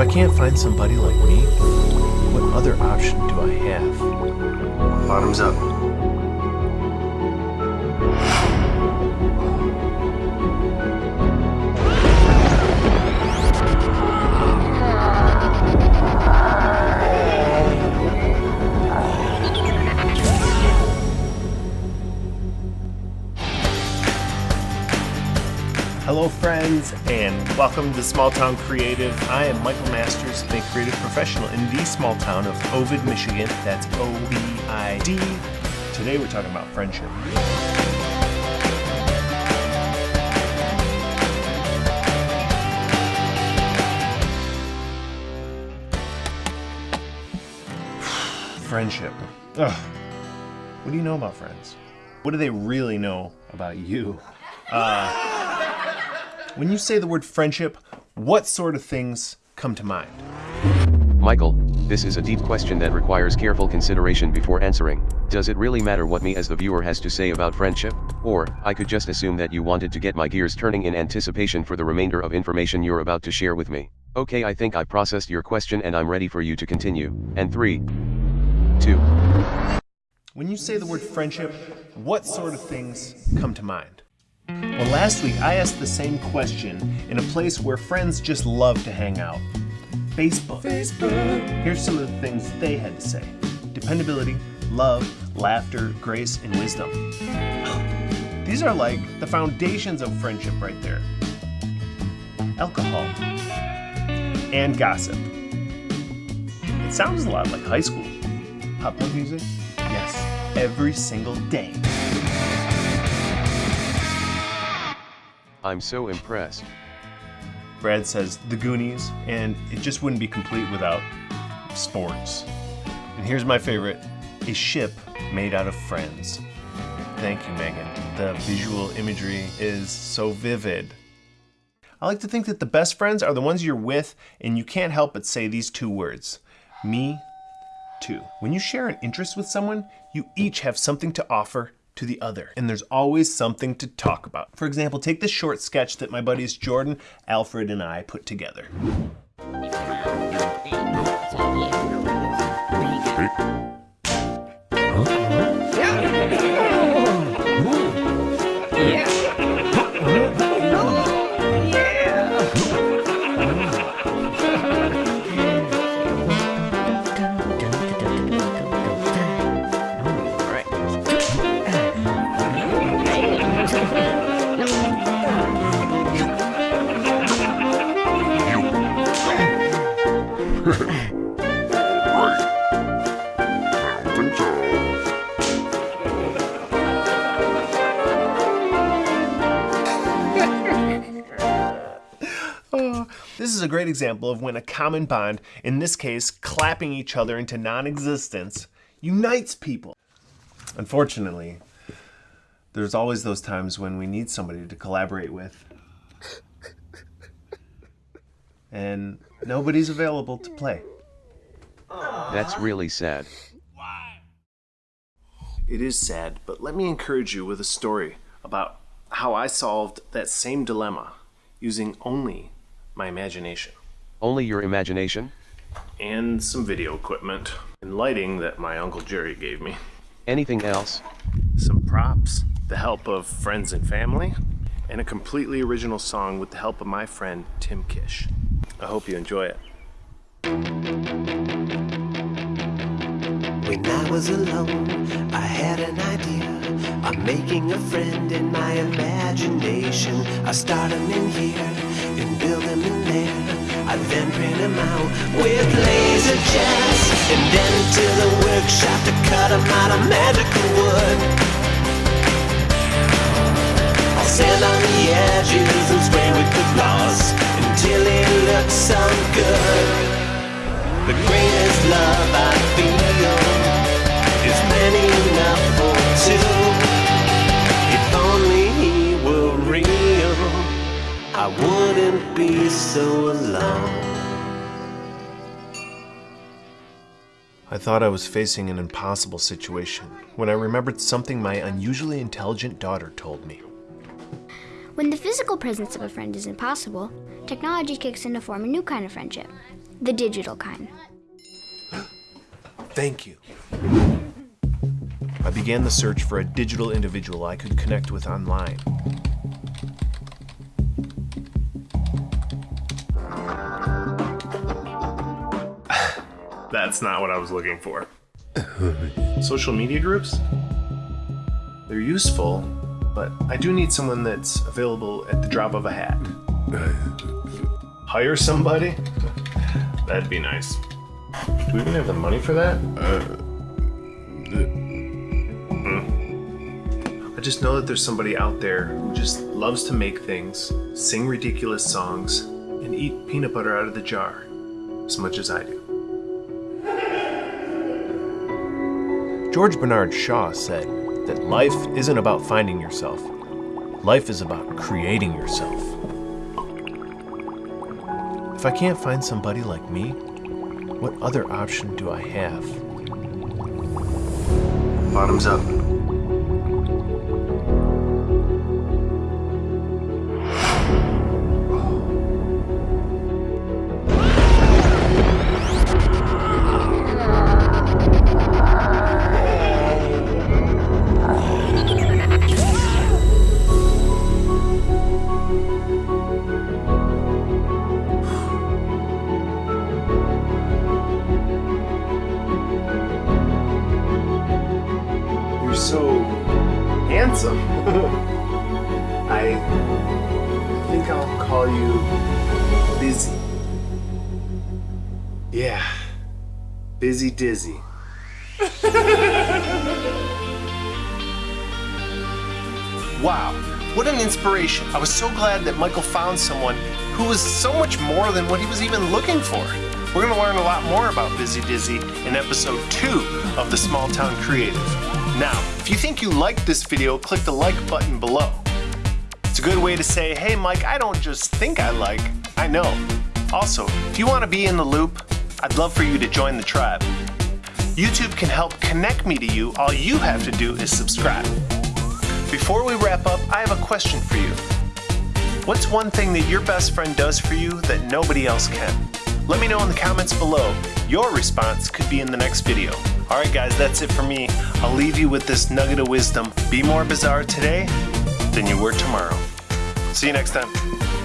If I can't find somebody like me, what other option do I have? Bottoms up. Hello, friends, and welcome to Small Town Creative. I am Michael Masters, a creative professional in the small town of Ovid, Michigan. That's O V I D. Today, we're talking about friendship. friendship. Ugh. What do you know about friends? What do they really know about you? Uh, when you say the word friendship, what sort of things come to mind? Michael, this is a deep question that requires careful consideration before answering. Does it really matter what me as the viewer has to say about friendship? Or, I could just assume that you wanted to get my gears turning in anticipation for the remainder of information you're about to share with me. Okay, I think I processed your question and I'm ready for you to continue. And 3, 2, When you say the word friendship, what sort of things come to mind? Well, last week I asked the same question in a place where friends just love to hang out Facebook. Facebook. Here's some of the things they had to say dependability, love, laughter, grace, and wisdom. These are like the foundations of friendship right there. Alcohol and gossip. It sounds a lot like high school. Hot punk music? Yes, every single day. I'm so impressed. Brad says The Goonies, and it just wouldn't be complete without sports. And here's my favorite a ship made out of friends. Thank you, Megan. The visual imagery is so vivid. I like to think that the best friends are the ones you're with, and you can't help but say these two words me too. When you share an interest with someone, you each have something to offer to the other, and there's always something to talk about. For example, take this short sketch that my buddies Jordan, Alfred, and I put together. This is a great example of when a common bond, in this case, clapping each other into non existence, unites people. Unfortunately, there's always those times when we need somebody to collaborate with. And nobody's available to play. That's really sad. It is sad, but let me encourage you with a story about how I solved that same dilemma using only my imagination Only your imagination? and some video equipment and lighting that my Uncle Jerry gave me. Anything else? some props, the help of friends and family, and a completely original song with the help of my friend Tim Kish. I hope you enjoy it. When I was alone, I had an idea of making a friend in my imagination. I start him in here and build him in there. I then print him out with laser jets and then to the workshop to cut him out of magical wood. I'll sand on the edges and spray with the gloss until it looks so good. The greatest love I wouldn't be so alone. I thought I was facing an impossible situation when I remembered something my unusually intelligent daughter told me. When the physical presence of a friend is impossible, technology kicks in to form a new kind of friendship The digital kind. Thank you. I began the search for a digital individual I could connect with online. That's not what I was looking for. Social media groups? They're useful, but I do need someone that's available at the drop of a hat. Hire somebody? That'd be nice. Do we even have the money for that? Hmm. I just know that there's somebody out there who just loves to make things, sing ridiculous songs, and eat peanut butter out of the jar as much as I do. George Bernard Shaw said that life isn't about finding yourself, life is about creating yourself. If I can't find somebody like me, what other option do I have? Bottoms up. I'll call you Busy. Yeah, Busy Dizzy. wow, what an inspiration. I was so glad that Michael found someone who was so much more than what he was even looking for. We're going to learn a lot more about Busy Dizzy in episode 2 of the Small Town Creative. Now, if you think you liked this video, click the like button below. It's a good way to say, hey Mike, I don't just think I like, I know. Also, if you want to be in the loop, I'd love for you to join the tribe. YouTube can help connect me to you, all you have to do is subscribe. Before we wrap up, I have a question for you. What's one thing that your best friend does for you that nobody else can? Let me know in the comments below. Your response could be in the next video. Alright guys, that's it for me. I'll leave you with this nugget of wisdom. Be more bizarre today than you were tomorrow. See you next time.